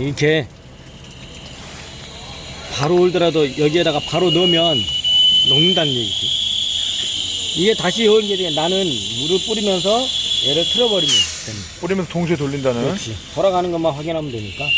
이렇게 바로 올더라도 여기에다가 바로 넣으면 녹는다는 얘기지. 이게 다시 열게 나는 물을 뿌리면서 얘를 틀어버리면 됩니다. 뿌리면서 동시에 돌린다는. 그렇지. 돌아가는 것만 확인하면 되니까.